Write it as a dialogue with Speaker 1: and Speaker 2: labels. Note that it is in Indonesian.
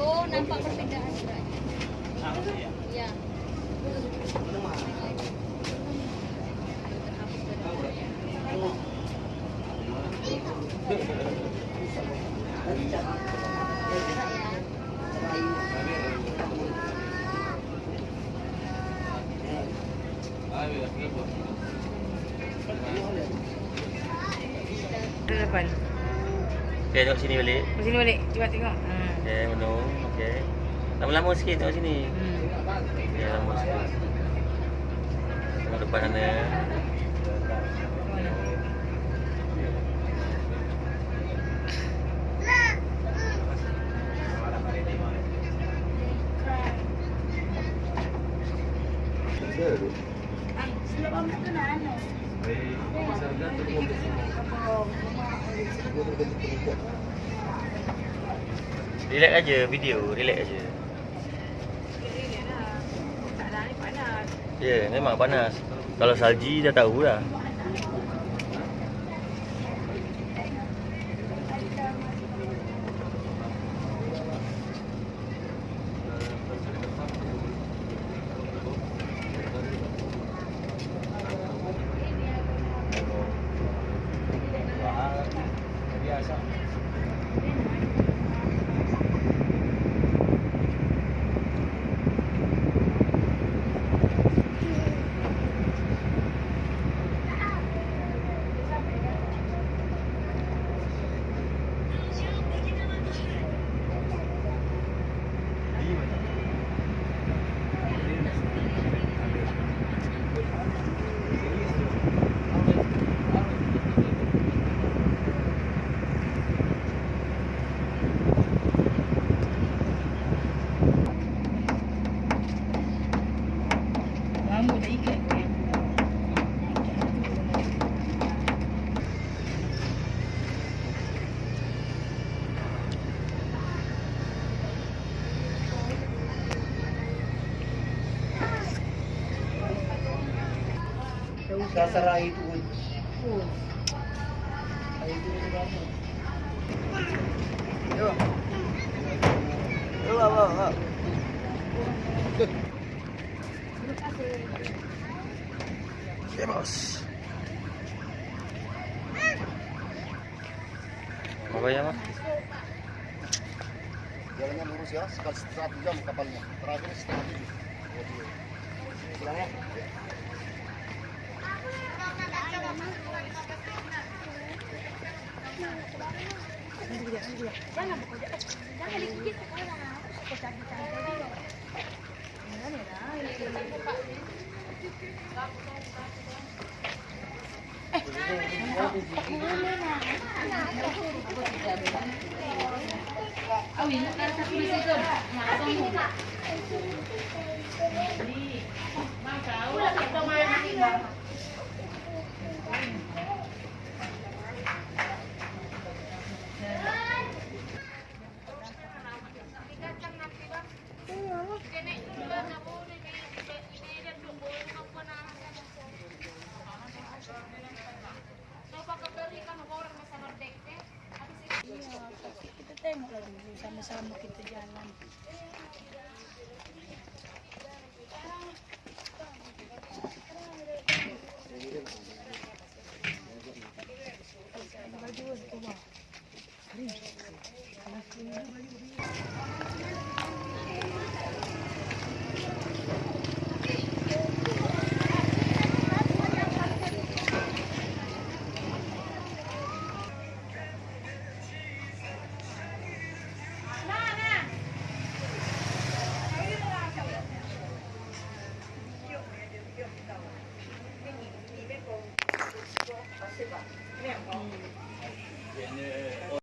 Speaker 1: Oh, nampak perbedaan. Iya.
Speaker 2: Depan.
Speaker 3: Okay, tengok sini balik.
Speaker 2: Ke sini balik. Cuba tengok. Hmm.
Speaker 3: Okay, menung. Okay. Lama-lama sikit tengok sini.
Speaker 2: Hmm.
Speaker 3: Okay, lama sikit. Tengok depan sana.
Speaker 2: Mana?
Speaker 3: Relax aja video, relax aja. Ya, yeah, memang panas. Kalau salji dah tahu lah.
Speaker 4: Sasarai itu pun.
Speaker 2: Oh.
Speaker 4: Yo. Yo, bawa, bawa.
Speaker 3: Ya, bos. Apa ya, Mas?
Speaker 4: Jalannya lurus ya, sekali satu jam kapalnya. Terakhir setengah tujuh. Pulang ya.
Speaker 2: Kita sama-sama kita jalan. Hari. Kalau